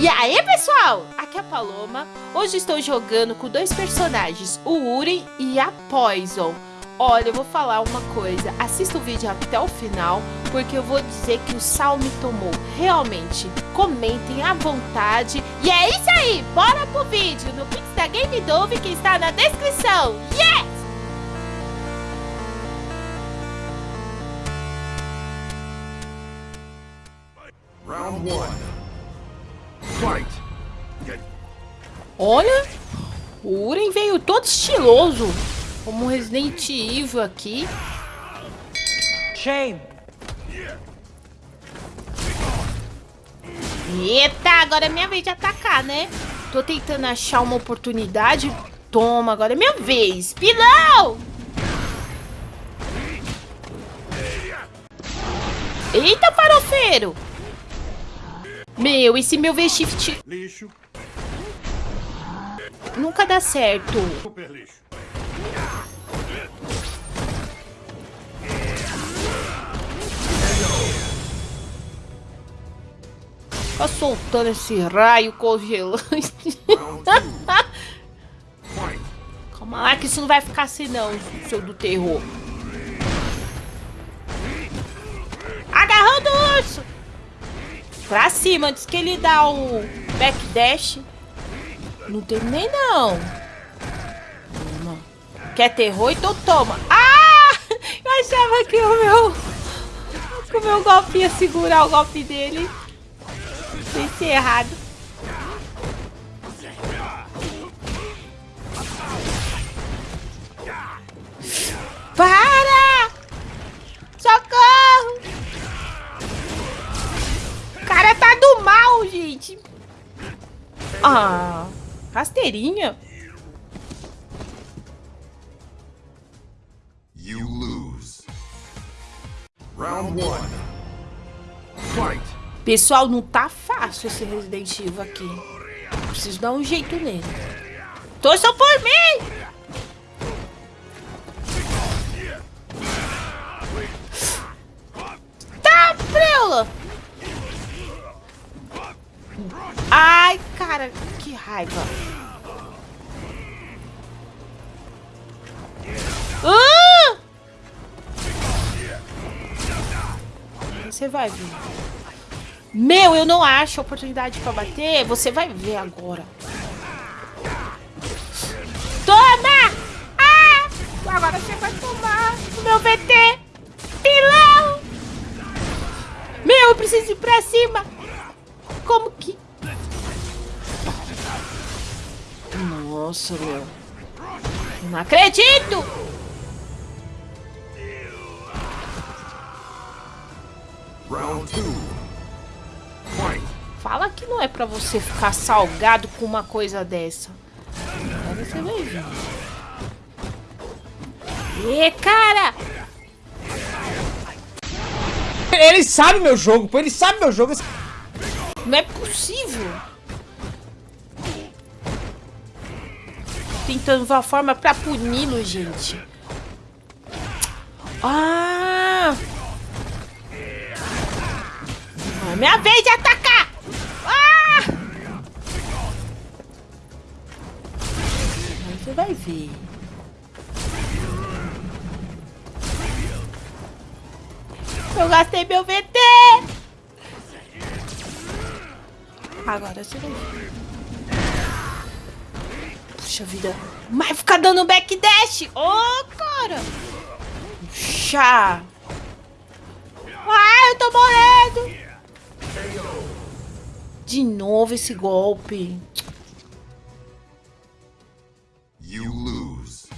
E aí, pessoal? Aqui é a Paloma. Hoje estou jogando com dois personagens, o Uren e a Poison. Olha, eu vou falar uma coisa, assista o vídeo até o final, porque eu vou dizer que o sal me tomou. Realmente, comentem à vontade. E é isso aí, bora pro vídeo no Pix da Game Dove que está na descrição. Yeah! Round 1 Olha, o Uren veio todo estiloso. Como um Resident Evil aqui. Shame. Eita, agora é minha vez de atacar, né? Tô tentando achar uma oportunidade. Toma, agora é minha vez. Pilão! Eita, farofeiro! Meu, esse meu V-Shift... Lixo. Nunca dá certo. Super lixo. Tá soltando esse raio congelante. Calma lá que isso não vai ficar assim não, seu do terror. Agarrando o urso! Pra cima, antes que ele dá o backdash. Não tem nem não. Quer terror? Então toma. Ah! Eu achava que o meu... Que o meu golpe ia segurar o golpe dele. Pensei errado. Para! Socorro! O cara tá do mal, gente. Ah, rasteirinha. You lose. Round one. Fight. Pessoal, não tá fácil esse Resident Evil aqui. Preciso dar um jeito nele. Torçam por mim! Tá, preula! Ai, cara, que raiva. Ah! Você vai vir. Meu, eu não acho oportunidade pra bater. Você vai ver agora. Toma! Ah! Agora você vai tomar o meu VT. Pilão! Meu, eu preciso ir pra cima. Como que... Nossa, meu. Não acredito! Round 2. Fala que não é pra você ficar salgado com uma coisa dessa. Agora você vai ver. E cara! Ele sabe meu jogo, pô. Ele sabe meu jogo. Não é possível. Tentando uma forma pra puni-lo, gente. Ah! É minha vez de atacar! Você vai ver. Eu gastei meu VT! Agora você vai ver. Puxa vida. Mas fica dando backdash! Ô, oh, cara! Puxa! Ai, eu tô morrendo! De novo esse golpe. You lose.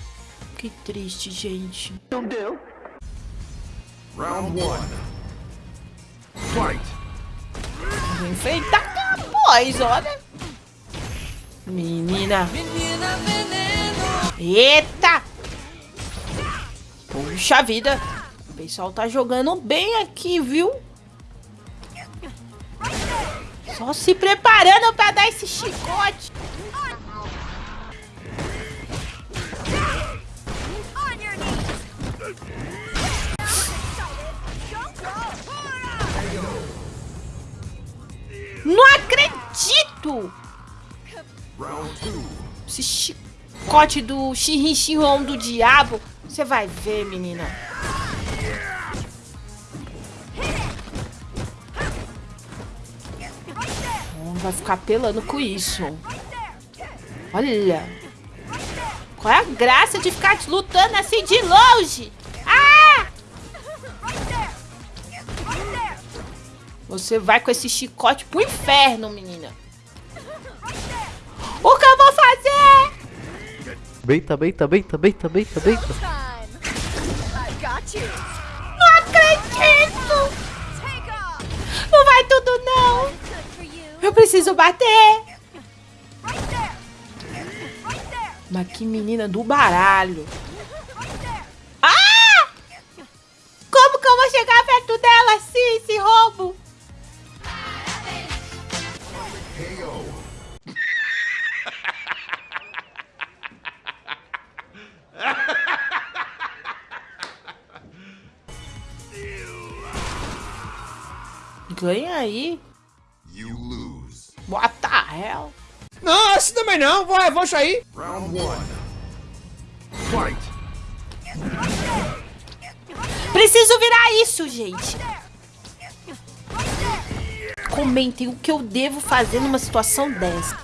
Que triste, gente. Não deu. Round one. Fight. Vou enfrentar após, olha. Menina. Eita. Puxa vida. O pessoal tá jogando bem aqui, viu? Só se preparando pra dar esse chicote. Não acredito! Esse chicote do xirrinchirrão do diabo. Você vai ver, menina. vai ficar pelando com isso. Olha. Qual é a graça de ficar lutando assim de longe? Ah! Você vai com esse chicote pro inferno, menina. O que eu vou fazer? Beita, beita, beita, beita, beita, beita. Não acredito! Não vai tudo, não! Eu preciso bater! Mas que menina do baralho! Ah! Como que eu vou chegar perto dela assim, esse roubo? Ganha aí. What the hell? Não, esse também não. Vai, vou sair. Round one. Fight. Preciso virar isso, gente. Comentem o que eu devo fazer numa situação dessa.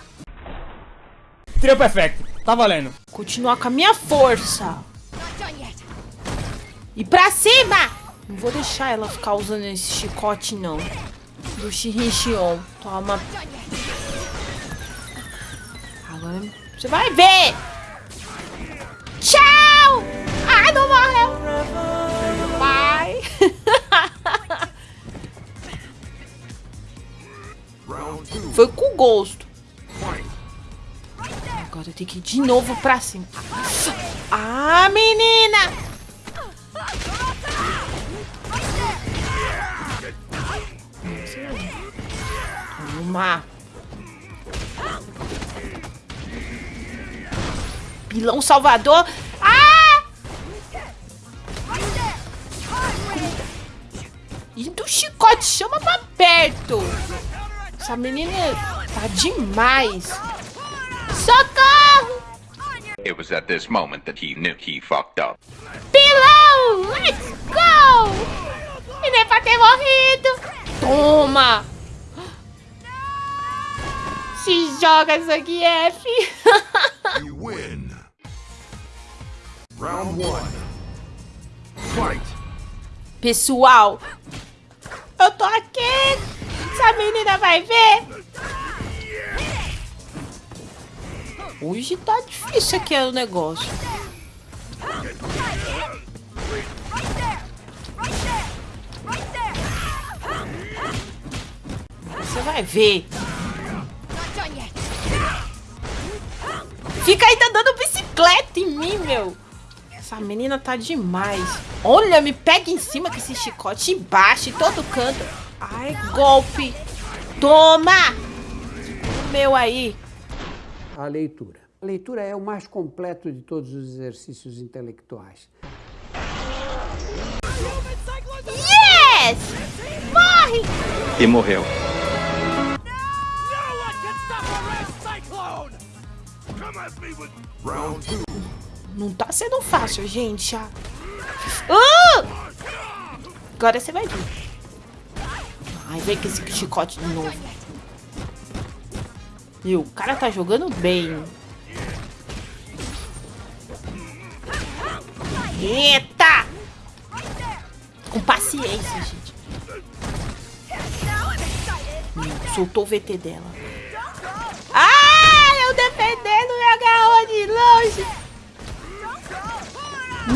Trio perfect. Tá valendo. Continuar com a minha força. E pra cima! Não vou deixar ela ficar usando esse chicote, não. Do Shirinchion. Toma. Agora você vai ver! Tchau! Ai, não morreu! Vai! Foi com gosto. Agora tem que ir de novo pra cima. Ah, menina! Toma! Pilão Salvador. Ah! E do chicote, chama pra perto. Essa menina tá demais. Socorro! It was at this moment that he knew he fucked up. Pilão! Let's go! E nem pra ter morrido. Toma! Se joga, Zangief! You win. Round one. Fight. Pessoal, eu tô aqui. Essa menina vai ver. Hoje tá difícil aqui o negócio. Você vai ver. Fica aí, tá dando bicicleta em mim, meu. Essa menina tá demais. Olha, me pega em cima com esse chicote e baixa em todo canto. Ai, golpe. Toma! O meu aí. A leitura. A leitura é o mais completo de todos os exercícios intelectuais. Yes! Morre! E morreu. Não tá sendo fácil, gente. Ah! Ah! Agora você vai ver. Ai, vem com esse chicote de novo. E o cara tá jogando bem. Eita! Com paciência, gente. Hum, soltou o VT dela.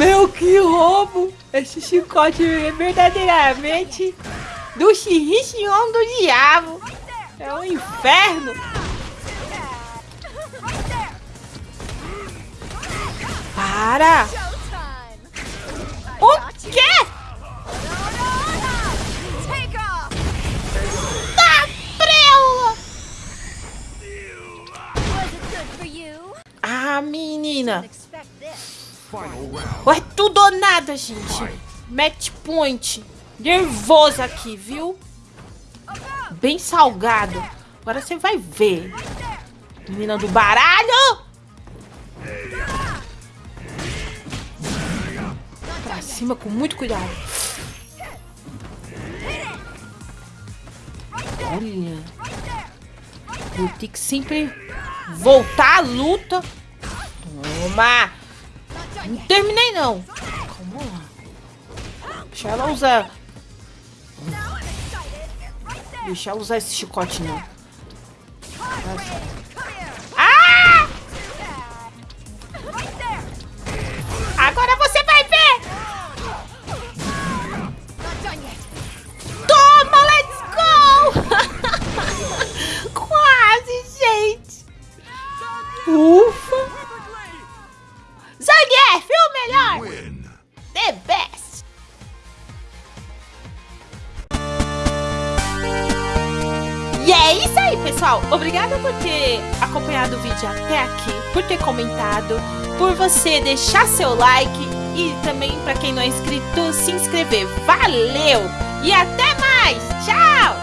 Meu, que roubo! Esse chicote é verdadeiramente do xirrixion do diabo. É um inferno. Para! Ué, tudo ou nada, gente. Match point. Nervoso aqui, viu? Bem salgado. Agora você vai ver. Menina do baralho! Pra cima com muito cuidado. Olha. Vou ter que sempre voltar à luta. Toma! Não terminei, não. Calma lá. Deixa ela usar. Deixa ela usar esse chicote, não. Ah! Vídeo até aqui, por ter comentado, por você deixar seu like e também para quem não é inscrito, se inscrever. Valeu! E até mais! Tchau!